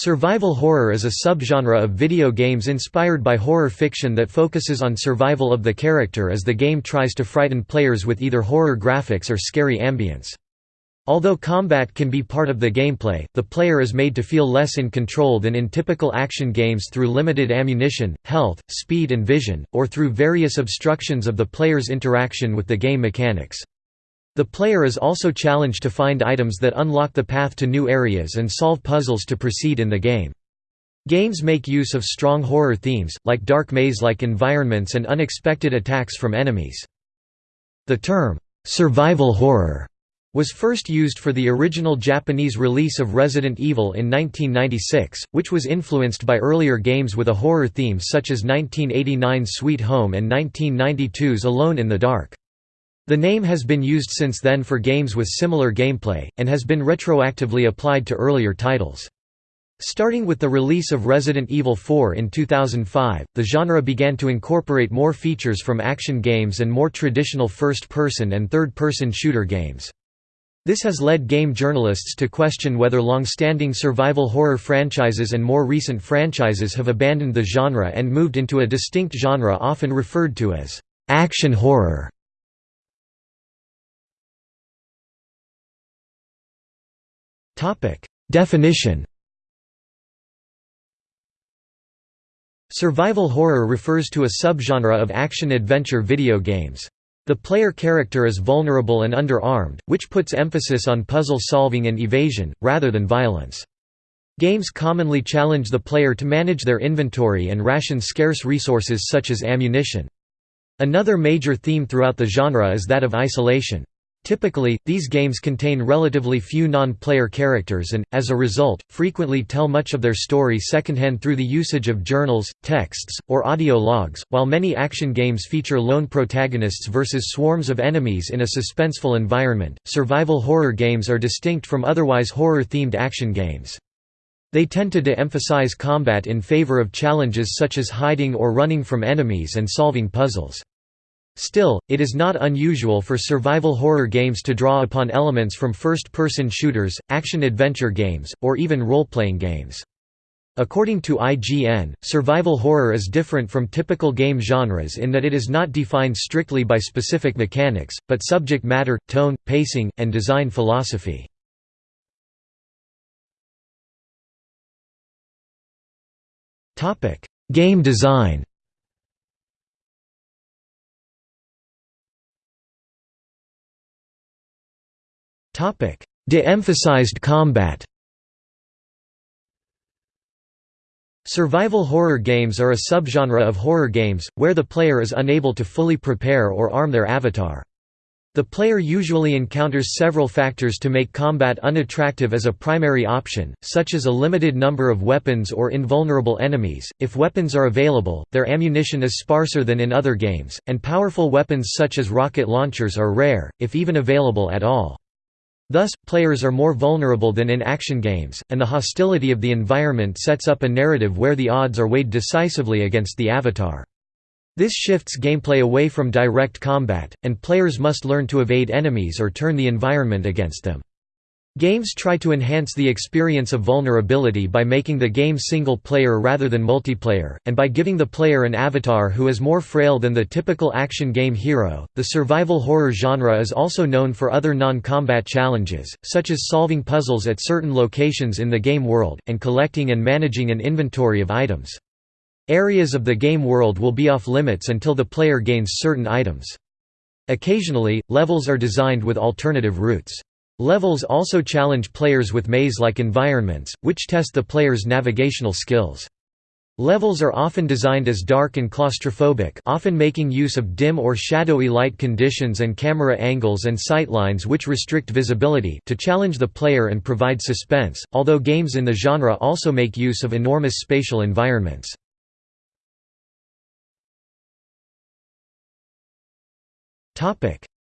Survival horror is a subgenre of video games inspired by horror fiction that focuses on survival of the character as the game tries to frighten players with either horror graphics or scary ambience. Although combat can be part of the gameplay, the player is made to feel less in control than in typical action games through limited ammunition, health, speed and vision, or through various obstructions of the player's interaction with the game mechanics. The player is also challenged to find items that unlock the path to new areas and solve puzzles to proceed in the game. Games make use of strong horror themes, like dark maze-like environments and unexpected attacks from enemies. The term, "'survival horror' was first used for the original Japanese release of Resident Evil in 1996, which was influenced by earlier games with a horror theme such as 1989's Sweet Home and 1992's Alone in the Dark. The name has been used since then for games with similar gameplay, and has been retroactively applied to earlier titles. Starting with the release of Resident Evil 4 in 2005, the genre began to incorporate more features from action games and more traditional first-person and third-person shooter games. This has led game journalists to question whether long-standing survival horror franchises and more recent franchises have abandoned the genre and moved into a distinct genre often referred to as action horror. Topic: Definition. Survival horror refers to a subgenre of action-adventure video games. The player character is vulnerable and underarmed, which puts emphasis on puzzle solving and evasion, rather than violence. Games commonly challenge the player to manage their inventory and ration scarce resources such as ammunition. Another major theme throughout the genre is that of isolation. Typically, these games contain relatively few non-player characters and, as a result, frequently tell much of their story secondhand through the usage of journals, texts, or audio logs, while many action games feature lone protagonists versus swarms of enemies in a suspenseful environment. Survival horror games are distinct from otherwise horror-themed action games. They tend to de-emphasize combat in favor of challenges such as hiding or running from enemies and solving puzzles. Still, it is not unusual for survival horror games to draw upon elements from first-person shooters, action-adventure games, or even role-playing games. According to IGN, survival horror is different from typical game genres in that it is not defined strictly by specific mechanics, but subject matter, tone, pacing, and design philosophy. Game design De-emphasized combat Survival horror games are a subgenre of horror games, where the player is unable to fully prepare or arm their avatar. The player usually encounters several factors to make combat unattractive as a primary option, such as a limited number of weapons or invulnerable enemies. If weapons are available, their ammunition is sparser than in other games, and powerful weapons such as rocket launchers are rare, if even available at all. Thus, players are more vulnerable than in action games, and the hostility of the environment sets up a narrative where the odds are weighed decisively against the avatar. This shifts gameplay away from direct combat, and players must learn to evade enemies or turn the environment against them. Games try to enhance the experience of vulnerability by making the game single-player rather than multiplayer, and by giving the player an avatar who is more frail than the typical action game hero. The survival horror genre is also known for other non-combat challenges, such as solving puzzles at certain locations in the game world, and collecting and managing an inventory of items. Areas of the game world will be off-limits until the player gains certain items. Occasionally, levels are designed with alternative routes. Levels also challenge players with maze-like environments, which test the player's navigational skills. Levels are often designed as dark and claustrophobic often making use of dim or shadowy light conditions and camera angles and sightlines which restrict visibility to challenge the player and provide suspense, although games in the genre also make use of enormous spatial environments.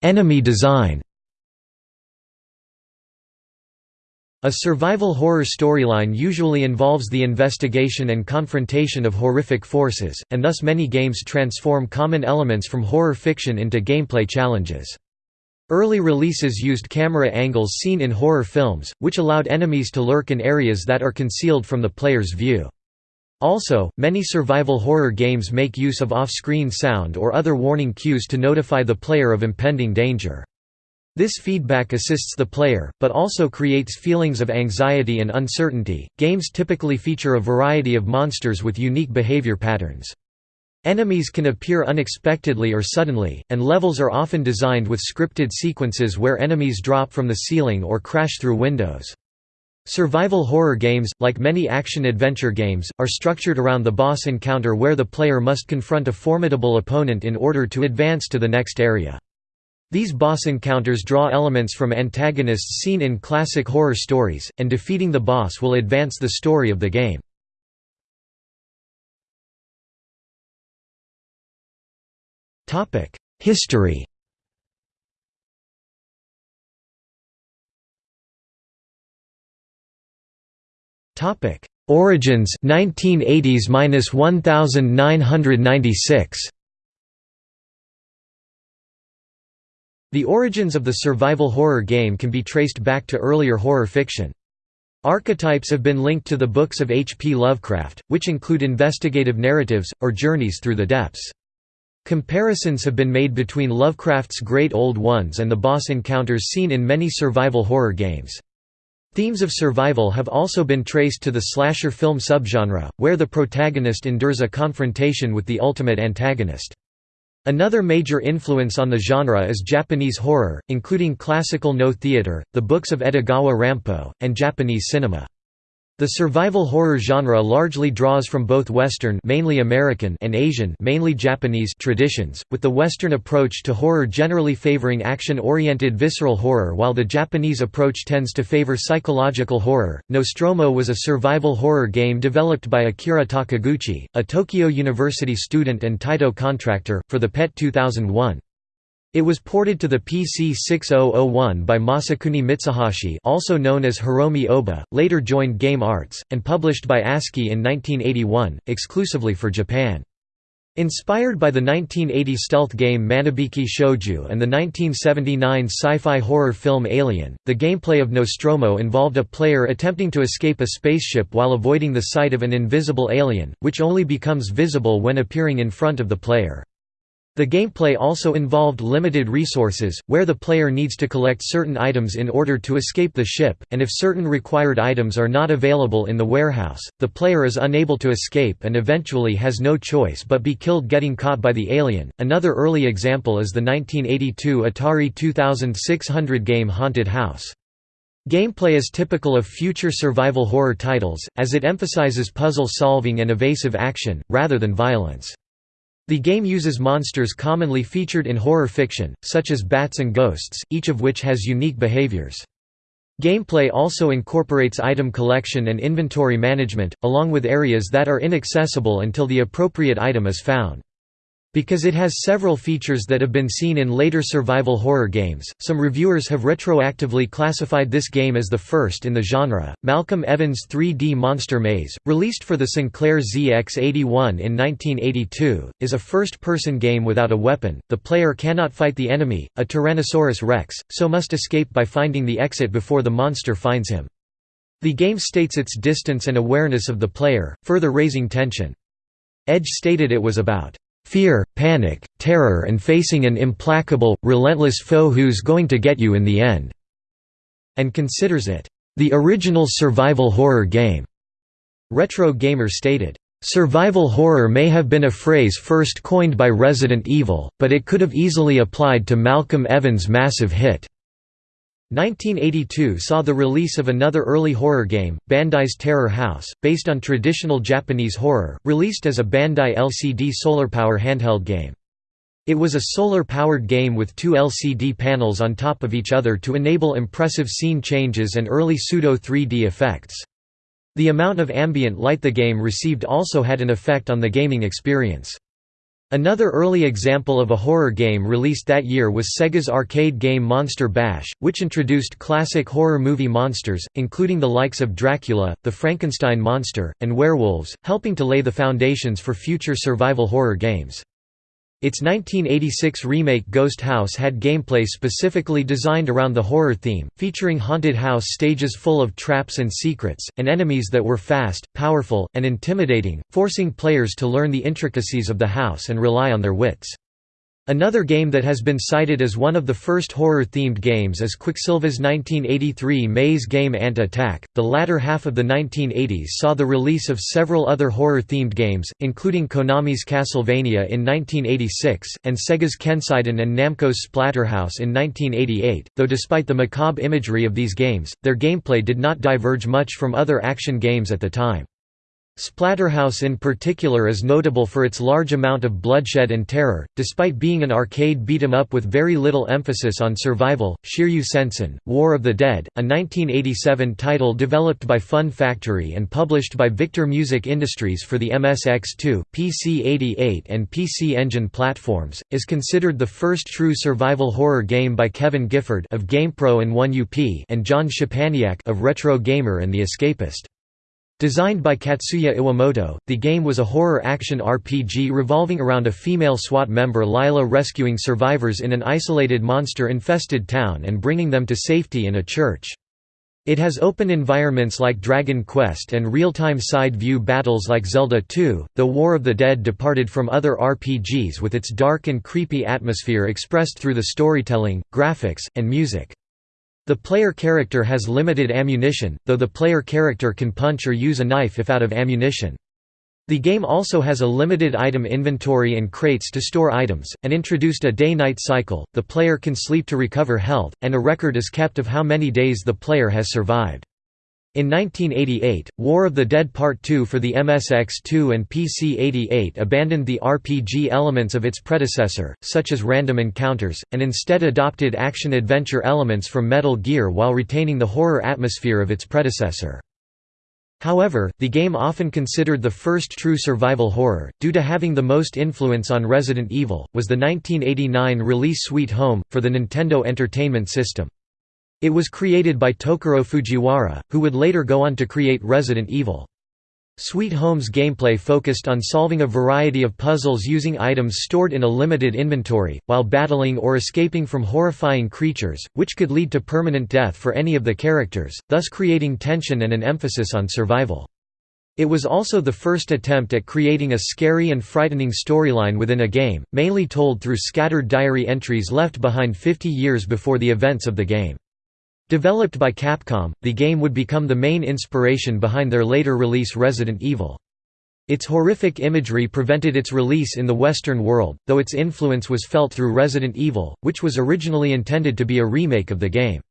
Enemy design A survival horror storyline usually involves the investigation and confrontation of horrific forces, and thus many games transform common elements from horror fiction into gameplay challenges. Early releases used camera angles seen in horror films, which allowed enemies to lurk in areas that are concealed from the player's view. Also, many survival horror games make use of off-screen sound or other warning cues to notify the player of impending danger. This feedback assists the player, but also creates feelings of anxiety and uncertainty. Games typically feature a variety of monsters with unique behavior patterns. Enemies can appear unexpectedly or suddenly, and levels are often designed with scripted sequences where enemies drop from the ceiling or crash through windows. Survival horror games, like many action-adventure games, are structured around the boss encounter where the player must confront a formidable opponent in order to advance to the next area. These boss encounters draw elements from antagonists seen in classic horror stories, and defeating the boss will advance the story of the game. History Origins 1980s-1996. The origins of the survival horror game can be traced back to earlier horror fiction. Archetypes have been linked to the books of H. P. Lovecraft, which include investigative narratives, or journeys through the depths. Comparisons have been made between Lovecraft's Great Old Ones and the boss encounters seen in many survival horror games. Themes of survival have also been traced to the slasher film subgenre, where the protagonist endures a confrontation with the ultimate antagonist. Another major influence on the genre is Japanese horror, including classical Noh theater, the books of Edogawa Rampo, and Japanese cinema. The survival horror genre largely draws from both Western mainly American and Asian mainly Japanese traditions, with the Western approach to horror generally favoring action-oriented visceral horror while the Japanese approach tends to favor psychological horror. Nostromo was a survival horror game developed by Akira Takiguchi, a Tokyo University student and Taito contractor, for the PET 2001. It was ported to the PC 6001 by Masakuni Mitsuhashi also known as Hiromi Oba, later joined Game Arts, and published by ASCII in 1981, exclusively for Japan. Inspired by the 1980 stealth game Manabiki Shouju and the 1979 sci-fi horror film Alien, the gameplay of Nostromo involved a player attempting to escape a spaceship while avoiding the sight of an invisible alien, which only becomes visible when appearing in front of the player. The gameplay also involved limited resources, where the player needs to collect certain items in order to escape the ship, and if certain required items are not available in the warehouse, the player is unable to escape and eventually has no choice but be killed getting caught by the alien. Another early example is the 1982 Atari 2600 game Haunted House. Gameplay is typical of future survival horror titles, as it emphasizes puzzle solving and evasive action, rather than violence. The game uses monsters commonly featured in horror fiction, such as bats and ghosts, each of which has unique behaviors. Gameplay also incorporates item collection and inventory management, along with areas that are inaccessible until the appropriate item is found. Because it has several features that have been seen in later survival horror games, some reviewers have retroactively classified this game as the first in the genre. Malcolm Evans' 3D Monster Maze, released for the Sinclair ZX81 in 1982, is a first person game without a weapon. The player cannot fight the enemy, a Tyrannosaurus rex, so must escape by finding the exit before the monster finds him. The game states its distance and awareness of the player, further raising tension. Edge stated it was about fear, panic, terror and facing an implacable, relentless foe who's going to get you in the end", and considers it, "...the original survival horror game." Retro Gamer stated, "...survival horror may have been a phrase first coined by Resident Evil, but it could have easily applied to Malcolm Evans' massive hit." 1982 saw the release of another early horror game, Bandai's Terror House, based on traditional Japanese horror, released as a Bandai LCD solar-power handheld game. It was a solar-powered game with two LCD panels on top of each other to enable impressive scene changes and early pseudo-3D effects. The amount of ambient light the game received also had an effect on the gaming experience. Another early example of a horror game released that year was Sega's arcade game Monster Bash, which introduced classic horror movie monsters, including the likes of Dracula, the Frankenstein monster, and werewolves, helping to lay the foundations for future survival horror games. Its 1986 remake Ghost House had gameplay specifically designed around the horror theme, featuring haunted house stages full of traps and secrets, and enemies that were fast, powerful, and intimidating, forcing players to learn the intricacies of the house and rely on their wits. Another game that has been cited as one of the first horror-themed games is Quicksilva's 1983 maze game Ant Attack. The latter half of the 1980s saw the release of several other horror-themed games, including Konami's Castlevania in 1986, and Sega's Kenseiden and Namco's Splatterhouse in 1988, though despite the macabre imagery of these games, their gameplay did not diverge much from other action games at the time. Splatterhouse in particular is notable for its large amount of bloodshed and terror, despite being an arcade beat-em-up with very little emphasis on survival. Shiryu Sensen, War of the Dead, a 1987 title developed by Fun Factory and published by Victor Music Industries for the MSX2, PC-88 and PC Engine platforms, is considered the first true survival horror game by Kevin Gifford of GamePro and 1UP and John Szczepaniak of Retro Gamer and The Escapist. Designed by Katsuya Iwamoto, the game was a horror-action RPG revolving around a female SWAT member Lila rescuing survivors in an isolated monster-infested town and bringing them to safety in a church. It has open environments like Dragon Quest and real-time side-view battles like Zelda 2, The War of the Dead departed from other RPGs with its dark and creepy atmosphere expressed through the storytelling, graphics, and music. The player character has limited ammunition, though the player character can punch or use a knife if out of ammunition. The game also has a limited item inventory and crates to store items, and introduced a day-night cycle, the player can sleep to recover health, and a record is kept of how many days the player has survived. In 1988, War of the Dead Part 2 for the MSX2 and PC-88 abandoned the RPG elements of its predecessor, such as random encounters, and instead adopted action-adventure elements from Metal Gear while retaining the horror atmosphere of its predecessor. However, the game often considered the first true survival horror, due to having the most influence on Resident Evil, was the 1989 release Sweet Home, for the Nintendo Entertainment System. It was created by Tokuro Fujiwara, who would later go on to create Resident Evil. Sweet Home's gameplay focused on solving a variety of puzzles using items stored in a limited inventory, while battling or escaping from horrifying creatures, which could lead to permanent death for any of the characters, thus creating tension and an emphasis on survival. It was also the first attempt at creating a scary and frightening storyline within a game, mainly told through scattered diary entries left behind 50 years before the events of the game. Developed by Capcom, the game would become the main inspiration behind their later release Resident Evil. Its horrific imagery prevented its release in the Western world, though its influence was felt through Resident Evil, which was originally intended to be a remake of the game.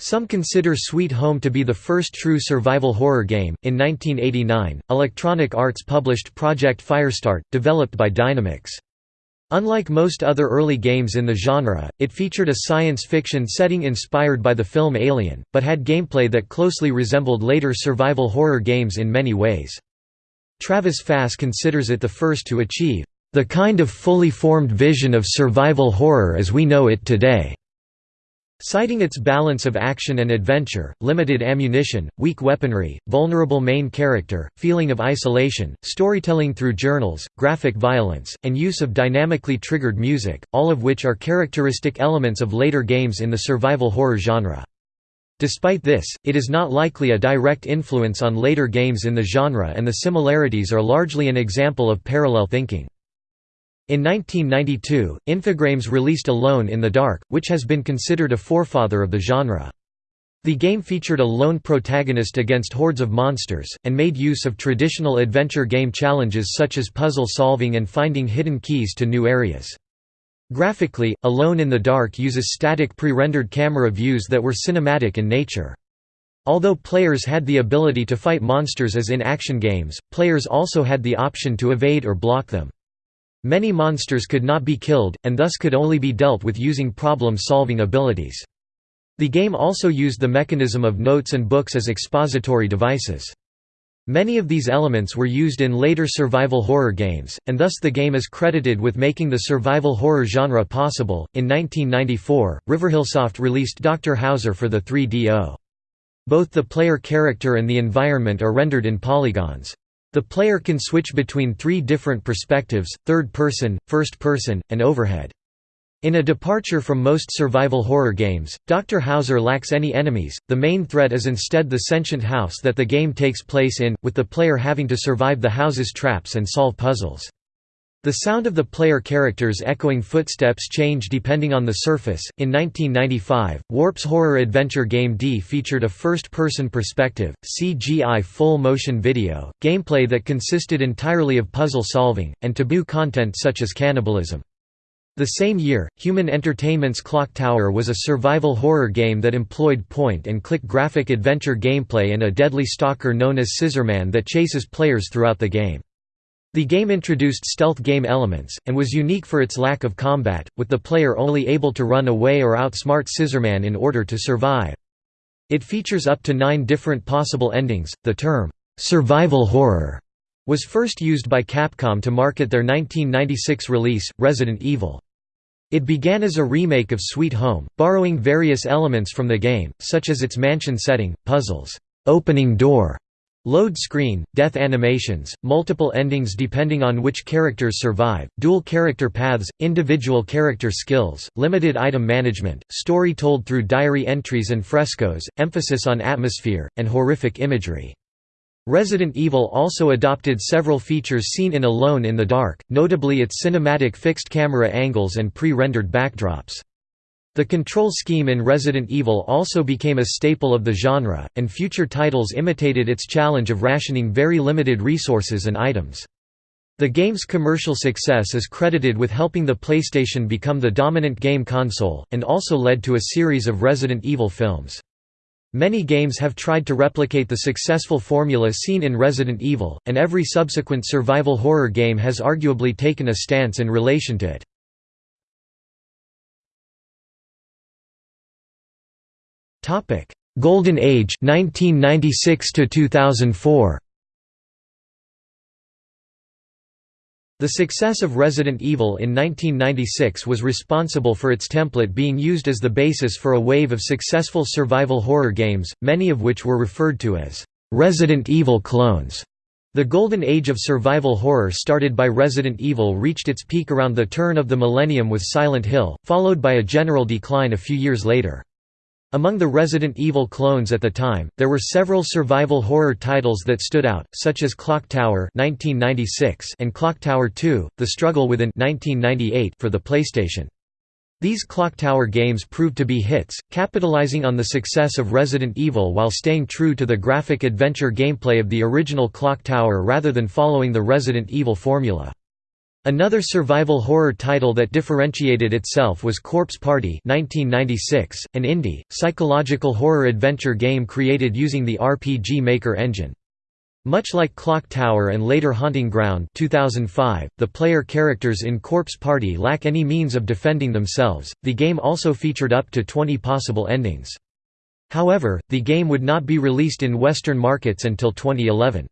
Some consider Sweet Home to be the first true survival horror game. In 1989, Electronic Arts published Project Firestart, developed by Dynamix. Unlike most other early games in the genre, it featured a science fiction setting inspired by the film Alien, but had gameplay that closely resembled later survival horror games in many ways. Travis Fahs considers it the first to achieve, "...the kind of fully formed vision of survival horror as we know it today." Citing its balance of action and adventure, limited ammunition, weak weaponry, vulnerable main character, feeling of isolation, storytelling through journals, graphic violence, and use of dynamically triggered music, all of which are characteristic elements of later games in the survival horror genre. Despite this, it is not likely a direct influence on later games in the genre and the similarities are largely an example of parallel thinking. In 1992, Infogrames released Alone in the Dark, which has been considered a forefather of the genre. The game featured a lone protagonist against hordes of monsters, and made use of traditional adventure game challenges such as puzzle solving and finding hidden keys to new areas. Graphically, Alone in the Dark uses static pre-rendered camera views that were cinematic in nature. Although players had the ability to fight monsters as in action games, players also had the option to evade or block them. Many monsters could not be killed, and thus could only be dealt with using problem-solving abilities. The game also used the mechanism of notes and books as expository devices. Many of these elements were used in later survival horror games, and thus the game is credited with making the survival horror genre possible. In 1994, Riverhillsoft released Dr. Hauser for the 3DO. Both the player character and the environment are rendered in polygons. The player can switch between three different perspectives, third person, first person, and overhead. In a departure from most survival horror games, Dr. Hauser lacks any enemies, the main threat is instead the sentient house that the game takes place in, with the player having to survive the house's traps and solve puzzles. The sound of the player characters' echoing footsteps change depending on the surface. In 1995, Warp's horror adventure game D featured a first person perspective, CGI full motion video, gameplay that consisted entirely of puzzle solving, and taboo content such as cannibalism. The same year, Human Entertainment's Clock Tower was a survival horror game that employed point-and-click graphic adventure gameplay and a deadly stalker known as Scissorman that chases players throughout the game. The game introduced stealth game elements, and was unique for its lack of combat, with the player only able to run away or outsmart Scissorman in order to survive. It features up to nine different possible endings. The term, survival horror, was first used by Capcom to market their 1996 release, Resident Evil. It began as a remake of Sweet Home, borrowing various elements from the game, such as its mansion setting, puzzles, opening door, load screen, death animations, multiple endings depending on which characters survive, dual character paths, individual character skills, limited item management, story told through diary entries and frescoes, emphasis on atmosphere, and horrific imagery. Resident Evil also adopted several features seen in Alone in the Dark, notably its cinematic fixed camera angles and pre-rendered backdrops. The control scheme in Resident Evil also became a staple of the genre, and future titles imitated its challenge of rationing very limited resources and items. The game's commercial success is credited with helping the PlayStation become the dominant game console, and also led to a series of Resident Evil films. Many games have tried to replicate the successful formula seen in Resident Evil, and every subsequent survival horror game has arguably taken a stance in relation to it. Golden Age 1996 to 2004 The success of Resident Evil in 1996 was responsible for its template being used as the basis for a wave of successful survival horror games, many of which were referred to as Resident Evil clones. The golden age of survival horror started by Resident Evil reached its peak around the turn of the millennium with Silent Hill, followed by a general decline a few years later. Among the Resident Evil clones at the time, there were several survival horror titles that stood out, such as Clock Tower and Clock Tower 2, The Struggle Within for the PlayStation. These Clock Tower games proved to be hits, capitalizing on the success of Resident Evil while staying true to the graphic adventure gameplay of the original Clock Tower rather than following the Resident Evil formula. Another survival horror title that differentiated itself was Corpse Party 1996, an indie, psychological horror adventure game created using the RPG Maker engine. Much like Clock Tower and later Haunting Ground 2005, the player characters in Corpse Party lack any means of defending themselves. The game also featured up to 20 possible endings. However, the game would not be released in Western markets until 2011.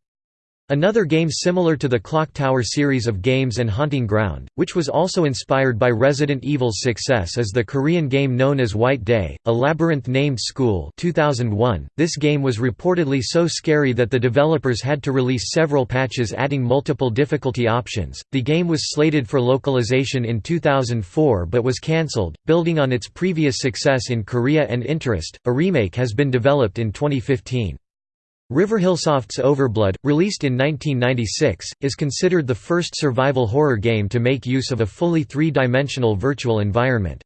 Another game similar to the Clock Tower series of games and Haunting Ground, which was also inspired by Resident Evil's success is the Korean game known as White Day, a labyrinth-named school 2001. .This game was reportedly so scary that the developers had to release several patches adding multiple difficulty options. The game was slated for localization in 2004 but was cancelled. Building on its previous success in Korea and Interest, a remake has been developed in 2015. Riverhillsoft's Overblood, released in 1996, is considered the first survival horror game to make use of a fully three-dimensional virtual environment.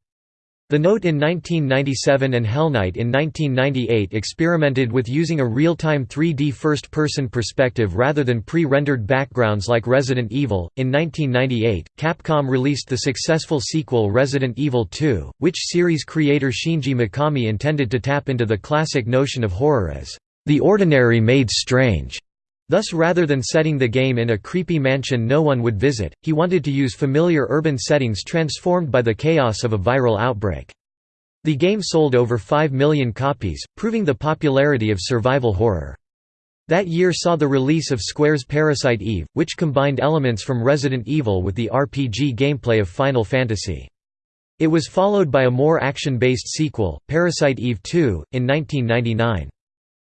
The Note in 1997 and Hellnight in 1998 experimented with using a real-time 3D first-person perspective rather than pre-rendered backgrounds like Resident Evil. In 1998, Capcom released the successful sequel Resident Evil 2, which series creator Shinji Mikami intended to tap into the classic notion of horror as the ordinary made strange. Thus rather than setting the game in a creepy mansion no one would visit, he wanted to use familiar urban settings transformed by the chaos of a viral outbreak. The game sold over 5 million copies, proving the popularity of survival horror. That year saw the release of Square's Parasite Eve, which combined elements from Resident Evil with the RPG gameplay of Final Fantasy. It was followed by a more action-based sequel, Parasite Eve 2, in 1999.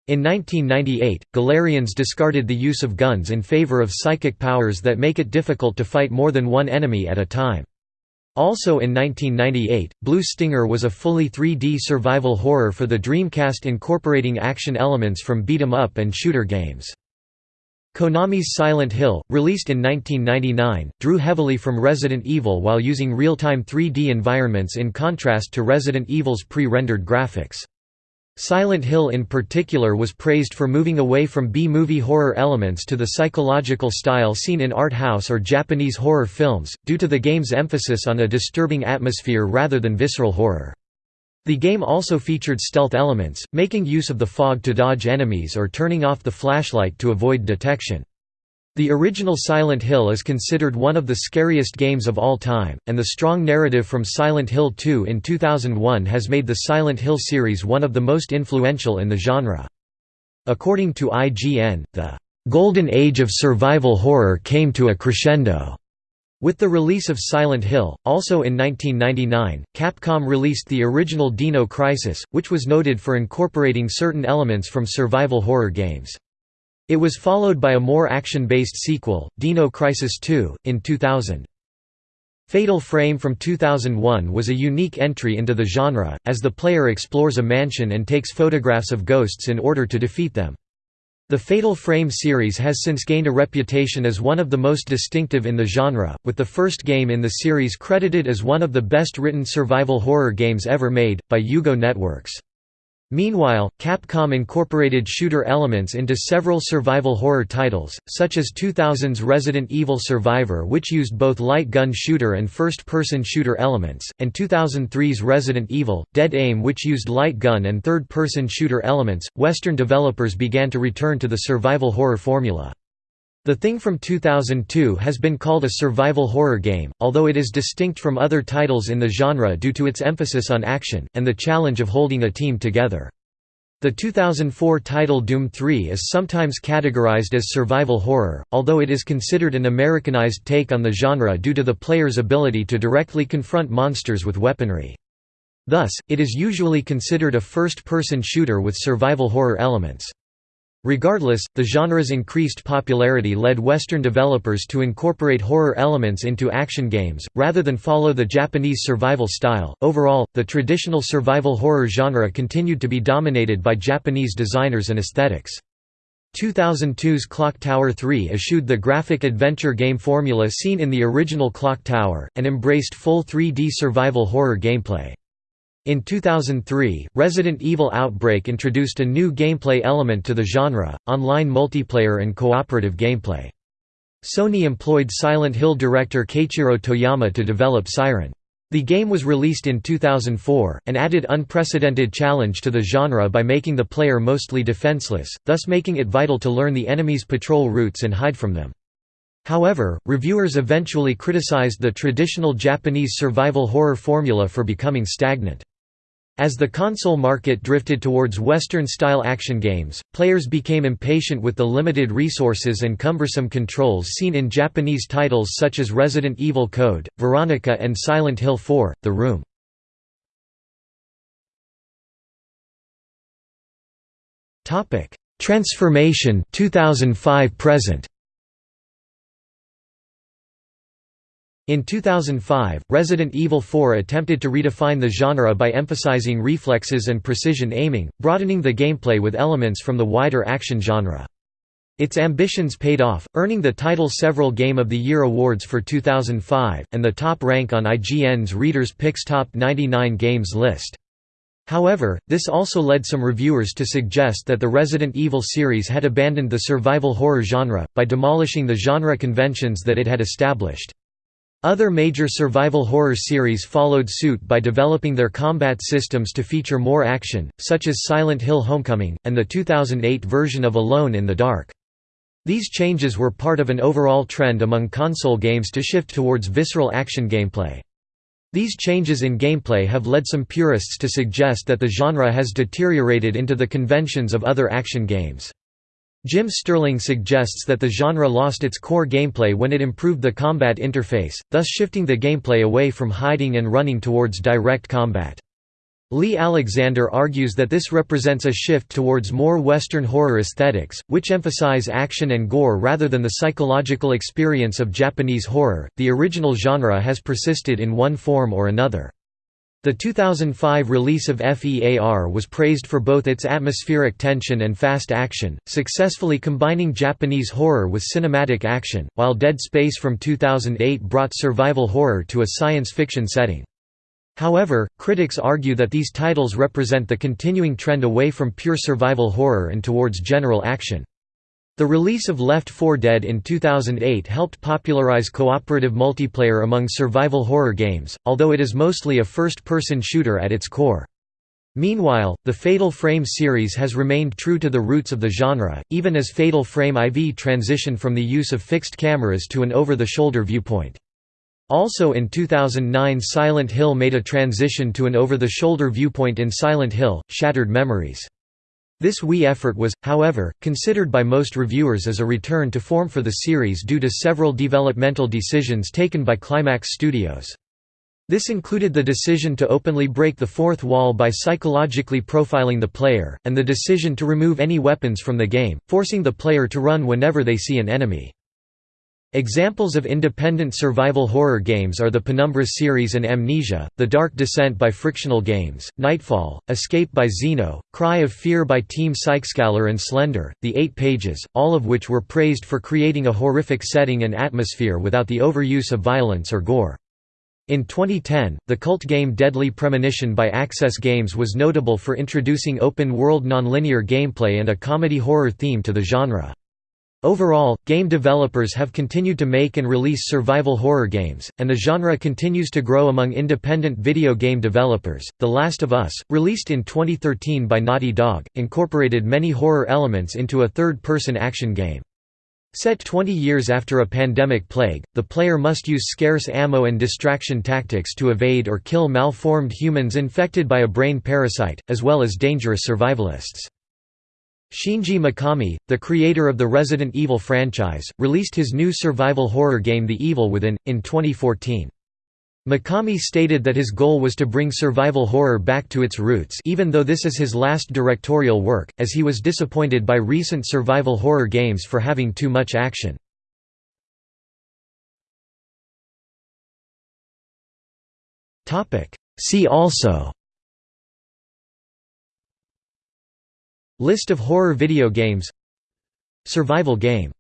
In 1998, Galerians discarded the use of guns in favor of psychic powers that make it difficult to fight more than one enemy at a time. Also in 1998, Blue Stinger was a fully 3D survival horror for the Dreamcast incorporating action elements from beat-em-up and shooter games. Konami's Silent Hill, released in 1999, drew heavily from Resident Evil while using real-time 3D environments in contrast to Resident Evil's pre-rendered graphics. Silent Hill in particular was praised for moving away from B-movie horror elements to the psychological style seen in art house or Japanese horror films, due to the game's emphasis on a disturbing atmosphere rather than visceral horror. The game also featured stealth elements, making use of the fog to dodge enemies or turning off the flashlight to avoid detection. The original Silent Hill is considered one of the scariest games of all time, and the strong narrative from Silent Hill 2 in 2001 has made the Silent Hill series one of the most influential in the genre. According to IGN, the "...golden age of survival horror came to a crescendo." With the release of Silent Hill, also in 1999, Capcom released the original Dino Crisis, which was noted for incorporating certain elements from survival horror games. It was followed by a more action-based sequel, Dino Crisis 2, in 2000. Fatal Frame from 2001 was a unique entry into the genre, as the player explores a mansion and takes photographs of ghosts in order to defeat them. The Fatal Frame series has since gained a reputation as one of the most distinctive in the genre, with the first game in the series credited as one of the best written survival horror games ever made, by UGO Networks. Meanwhile, Capcom incorporated shooter elements into several survival horror titles, such as 2000's Resident Evil Survivor which used both light gun shooter and first-person shooter elements, and 2003's Resident Evil, Dead Aim which used light gun and third-person shooter elements. Western developers began to return to the survival horror formula. The Thing from 2002 has been called a survival horror game, although it is distinct from other titles in the genre due to its emphasis on action, and the challenge of holding a team together. The 2004 title Doom 3 is sometimes categorized as survival horror, although it is considered an Americanized take on the genre due to the player's ability to directly confront monsters with weaponry. Thus, it is usually considered a first-person shooter with survival horror elements. Regardless, the genre's increased popularity led Western developers to incorporate horror elements into action games, rather than follow the Japanese survival style. Overall, the traditional survival horror genre continued to be dominated by Japanese designers and aesthetics. 2002's Clock Tower 3 eschewed the graphic adventure game formula seen in the original Clock Tower, and embraced full 3D survival horror gameplay. In 2003, Resident Evil Outbreak introduced a new gameplay element to the genre, online multiplayer and cooperative gameplay. Sony employed Silent Hill director Keiichiro Toyama to develop Siren. The game was released in 2004, and added unprecedented challenge to the genre by making the player mostly defenseless, thus making it vital to learn the enemy's patrol routes and hide from them. However, reviewers eventually criticized the traditional Japanese survival horror formula for becoming stagnant. As the console market drifted towards Western-style action games, players became impatient with the limited resources and cumbersome controls seen in Japanese titles such as Resident Evil Code, Veronica and Silent Hill 4, The Room. Transformation 2005 present In 2005, Resident Evil 4 attempted to redefine the genre by emphasizing reflexes and precision aiming, broadening the gameplay with elements from the wider action genre. Its ambitions paid off, earning the title several Game of the Year awards for 2005, and the top rank on IGN's Reader's Picks Top 99 Games list. However, this also led some reviewers to suggest that the Resident Evil series had abandoned the survival horror genre, by demolishing the genre conventions that it had established. Other major survival horror series followed suit by developing their combat systems to feature more action, such as Silent Hill Homecoming, and the 2008 version of Alone in the Dark. These changes were part of an overall trend among console games to shift towards visceral action gameplay. These changes in gameplay have led some purists to suggest that the genre has deteriorated into the conventions of other action games. Jim Sterling suggests that the genre lost its core gameplay when it improved the combat interface, thus shifting the gameplay away from hiding and running towards direct combat. Leigh Alexander argues that this represents a shift towards more Western horror aesthetics, which emphasize action and gore rather than the psychological experience of Japanese horror. The original genre has persisted in one form or another. The 2005 release of FEAR was praised for both its atmospheric tension and fast action, successfully combining Japanese horror with cinematic action, while Dead Space from 2008 brought survival horror to a science fiction setting. However, critics argue that these titles represent the continuing trend away from pure survival horror and towards general action. The release of Left 4 Dead in 2008 helped popularize cooperative multiplayer among survival horror games, although it is mostly a first-person shooter at its core. Meanwhile, the Fatal Frame series has remained true to the roots of the genre, even as Fatal Frame IV transitioned from the use of fixed cameras to an over-the-shoulder viewpoint. Also in 2009 Silent Hill made a transition to an over-the-shoulder viewpoint in Silent Hill, Shattered Memories. This Wii effort was, however, considered by most reviewers as a return to form for the series due to several developmental decisions taken by Climax Studios. This included the decision to openly break the fourth wall by psychologically profiling the player, and the decision to remove any weapons from the game, forcing the player to run whenever they see an enemy. Examples of independent survival horror games are the Penumbra series and Amnesia, The Dark Descent by Frictional Games, Nightfall, Escape by Zeenoh, Cry of Fear by Team Psykskallar and Slender, The Eight Pages, all of which were praised for creating a horrific setting and atmosphere without the overuse of violence or gore. In 2010, the cult game Deadly Premonition by Access Games was notable for introducing open-world nonlinear gameplay and a comedy horror theme to the genre. Overall, game developers have continued to make and release survival horror games, and the genre continues to grow among independent video game developers. The Last of Us, released in 2013 by Naughty Dog, incorporated many horror elements into a third person action game. Set 20 years after a pandemic plague, the player must use scarce ammo and distraction tactics to evade or kill malformed humans infected by a brain parasite, as well as dangerous survivalists. Shinji Mikami, the creator of the Resident Evil franchise, released his new survival horror game The Evil Within, in 2014. Mikami stated that his goal was to bring survival horror back to its roots even though this is his last directorial work, as he was disappointed by recent survival horror games for having too much action. See also List of horror video games. Survival game